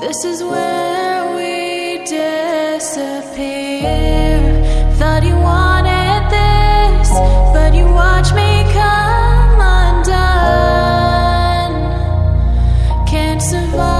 This is where we disappear. Thought you wanted this, but you watch me come undone. Can't survive.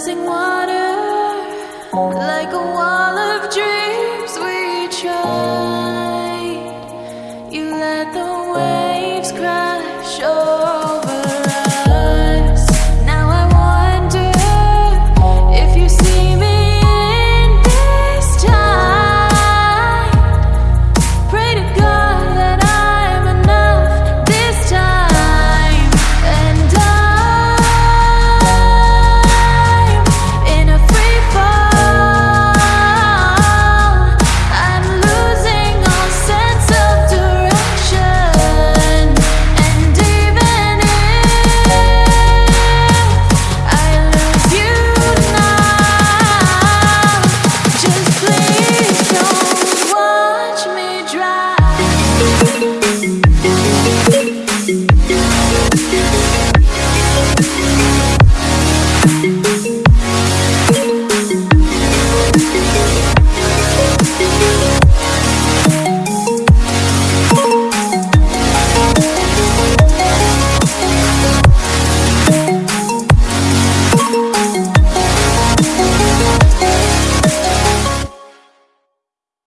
rising one.